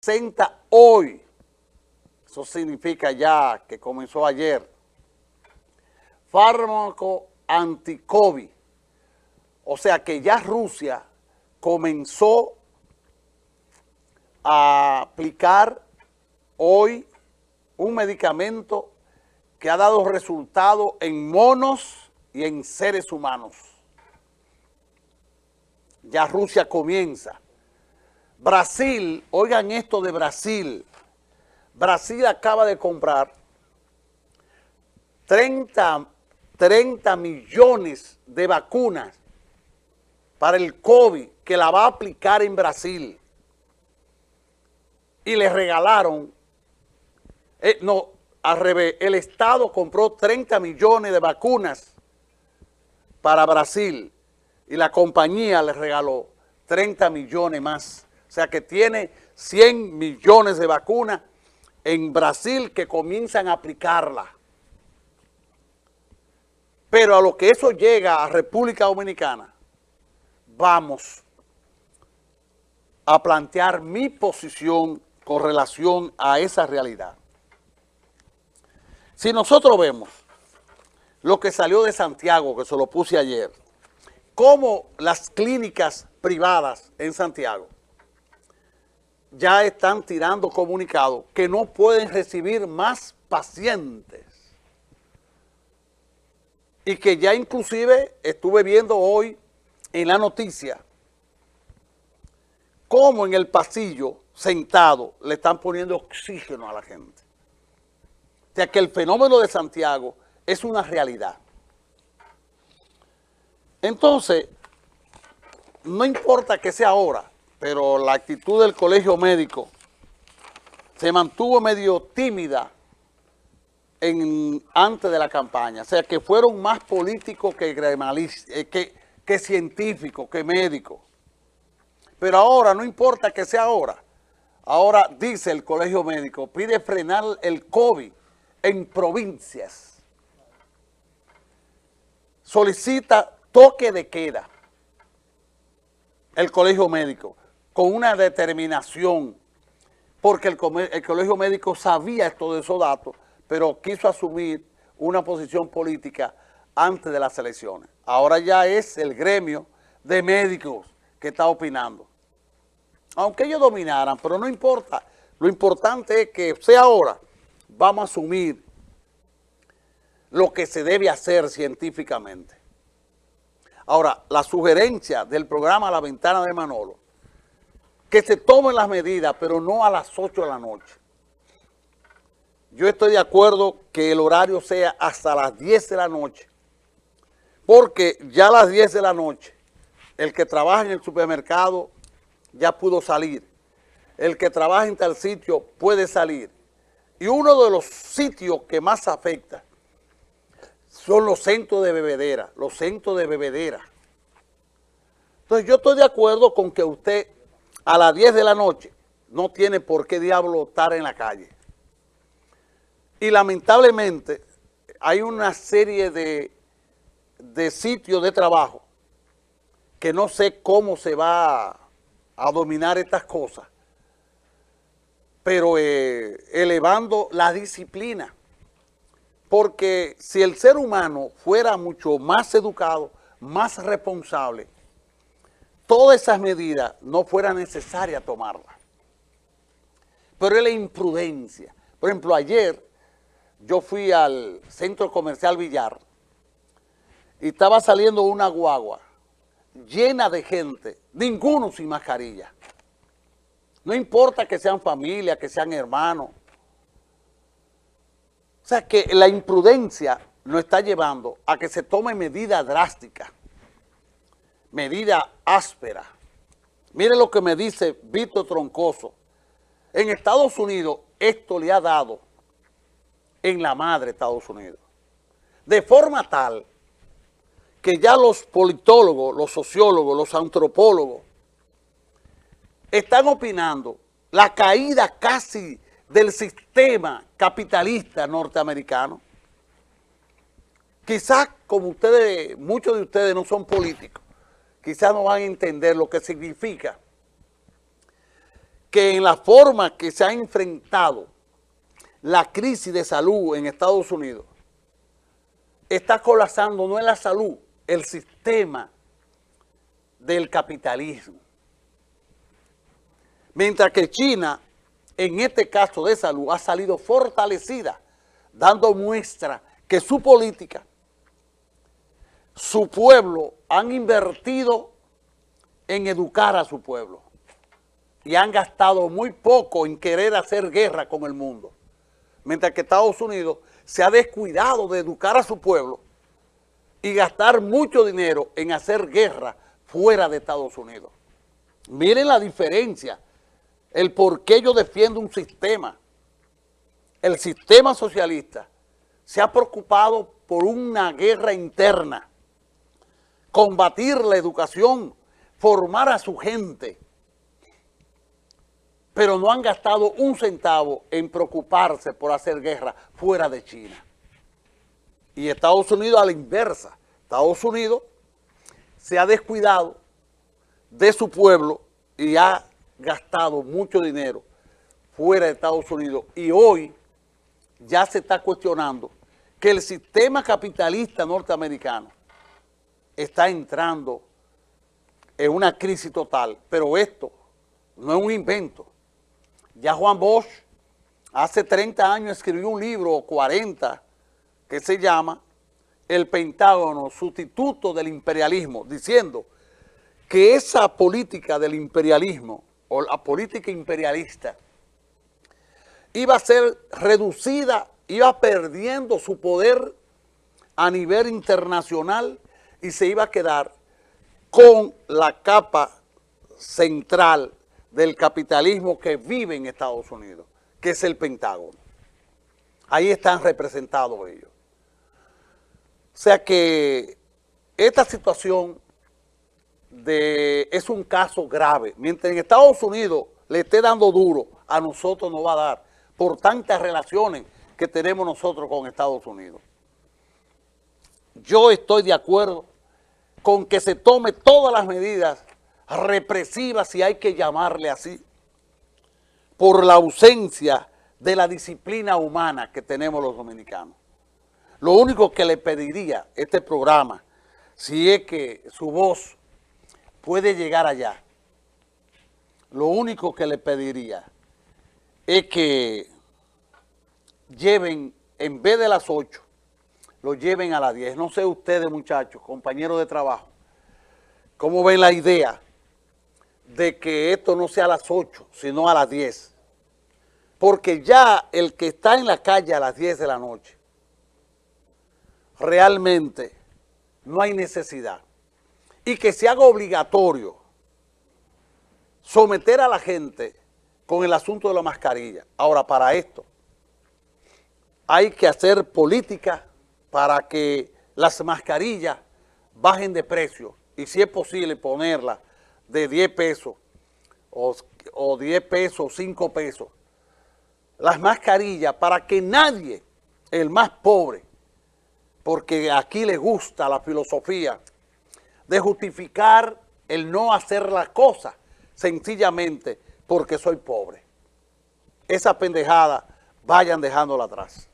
presenta hoy, eso significa ya que comenzó ayer, fármaco anti-COVID. O sea que ya Rusia comenzó a aplicar hoy un medicamento que ha dado resultado en monos y en seres humanos. Ya Rusia comienza. Brasil, oigan esto de Brasil. Brasil acaba de comprar 30, 30 millones de vacunas para el COVID que la va a aplicar en Brasil. Y le regalaron, eh, no, al revés, el Estado compró 30 millones de vacunas para Brasil y la compañía le regaló 30 millones más. O sea que tiene 100 millones de vacunas en Brasil que comienzan a aplicarla. Pero a lo que eso llega a República Dominicana, vamos a plantear mi posición con relación a esa realidad. Si nosotros vemos lo que salió de Santiago, que se lo puse ayer, cómo las clínicas privadas en Santiago ya están tirando comunicados que no pueden recibir más pacientes. Y que ya inclusive estuve viendo hoy en la noticia cómo en el pasillo, sentado, le están poniendo oxígeno a la gente. O sea que el fenómeno de Santiago es una realidad. Entonces, no importa que sea ahora, pero la actitud del colegio médico se mantuvo medio tímida en, antes de la campaña. O sea, que fueron más políticos eh, que, que científicos, que médicos. Pero ahora, no importa que sea ahora, ahora dice el colegio médico, pide frenar el COVID en provincias. Solicita toque de queda el colegio médico con una determinación, porque el, colegio médico sabía todos esos datos, pero quiso asumir una posición política antes de las elecciones. Ahora ya es el gremio de médicos que está opinando. Aunque ellos dominaran, pero no importa. Lo importante es que sea ahora, vamos a asumir lo que se debe hacer científicamente. Ahora, la sugerencia del programa La Ventana de Manolo, que se tomen las medidas, pero no a las 8 de la noche. Yo estoy de acuerdo que el horario sea hasta las 10 de la noche, porque ya a las 10 de la noche, el que trabaja en el supermercado ya pudo salir. El que trabaja en tal sitio puede salir. Y uno de los sitios que más afecta son los centros de bebedera, los centros de bebedera. Entonces yo estoy de acuerdo con que usted a las 10 de la noche no tiene por qué diablo estar en la calle. Y lamentablemente hay una serie de, de sitios de trabajo que no sé cómo se va a, dominar estas cosas, pero eh, elevando la disciplina. Porque si el ser humano fuera mucho más educado, más responsable, todas esas medidas no fuera necesaria tomarlas. Pero es la imprudencia. Por ejemplo, ayer yo fui al centro comercial Villar y estaba saliendo una guagua llena de gente, ninguno sin mascarilla. No importa que sean familia, que sean hermanos, o sea que la imprudencia nos está llevando a que se tome medida drástica, medida áspera. Mire lo que me dice Víctor Troncoso. En Estados Unidos esto le ha dado en la madre Estados Unidos. De forma tal que ya los politólogos, los sociólogos, los antropólogos están opinando la caída casi del sistema capitalista norteamericano. Quizás como ustedes, muchos de ustedes no son políticos, quizás no van a entender lo que significa que en la forma que se ha enfrentado la crisis de salud en Estados Unidos, está colapsando no en la salud, el sistema del capitalismo. Mientras que China, en este caso de salud, ha salido fortalecida, dando muestra que su política, su pueblo, han invertido en educar a su pueblo y han gastado muy poco en querer hacer guerra con el mundo. Mientras que Estados Unidos se ha descuidado de educar a su pueblo y gastar mucho dinero en hacer guerra fuera de Estados Unidos. Miren la diferencia, el por qué yo defiendo un sistema. El sistema socialista se ha preocupado por una guerra interna, combatir la educación, formar a su gente, pero no han gastado un centavo en preocuparse por hacer guerra fuera de China. Y Estados Unidos a la inversa. Estados Unidos se ha descuidado de su pueblo y ha gastado mucho dinero fuera de Estados Unidos. Y hoy ya se está cuestionando que el sistema capitalista norteamericano está entrando en una crisis total. Pero esto no es un invento. Ya Juan Bosch hace 30 años escribió un libro, o 40, que se llama El Pentágono, sustituto del imperialismo, diciendo que esa política del imperialismo, o la política imperialista, iba a ser reducida, iba perdiendo su poder a nivel internacional y se iba a quedar con la capa central del capitalismo que vive en Estados Unidos, que es el Pentágono. Ahí están representados ellos. O sea que esta situación de, es un caso grave. Mientras en Estados Unidos le esté dando duro, a nosotros nos va a dar por tantas relaciones que tenemos nosotros con Estados Unidos. Yo estoy de acuerdo con que se tome todas las medidas represiva, si hay que llamarle así, por la ausencia de la disciplina humana que tenemos los dominicanos. Lo único que le pediría este programa, si es que su voz puede llegar allá, lo único que le pediría es que lleven, en vez de las 8, lo lleven a las 10. No sé ustedes, muchachos, compañeros de trabajo, cómo ven la idea de que esto no sea a las 8, sino a las 10. Porque ya el que está en la calle a las 10 de la noche, realmente no hay necesidad. Y que se haga obligatorio someter a la gente con el asunto de la mascarilla. Ahora, para esto, hay que hacer política para que las mascarillas bajen de precio y si es posible ponerlas de 10 pesos o, o 10 pesos, 5 pesos, las mascarillas para que nadie, el más pobre, porque aquí le gusta la filosofía de justificar el no hacer las cosas sencillamente porque soy pobre. Esa pendejada vayan dejándola atrás.